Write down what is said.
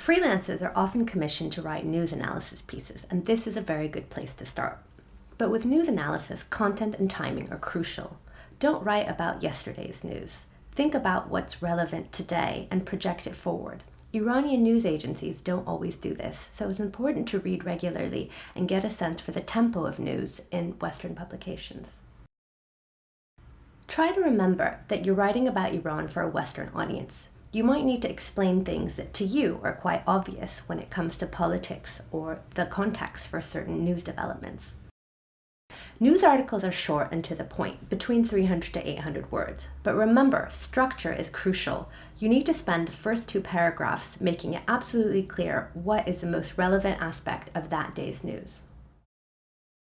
Freelancers are often commissioned to write news analysis pieces, and this is a very good place to start. But with news analysis, content and timing are crucial. Don't write about yesterday's news. Think about what's relevant today and project it forward. Iranian news agencies don't always do this, so it's important to read regularly and get a sense for the tempo of news in Western publications. Try to remember that you're writing about Iran for a Western audience you might need to explain things that to you are quite obvious when it comes to politics or the context for certain news developments. News articles are short and to the point, between 300 to 800 words. But remember, structure is crucial. You need to spend the first two paragraphs making it absolutely clear what is the most relevant aspect of that day's news.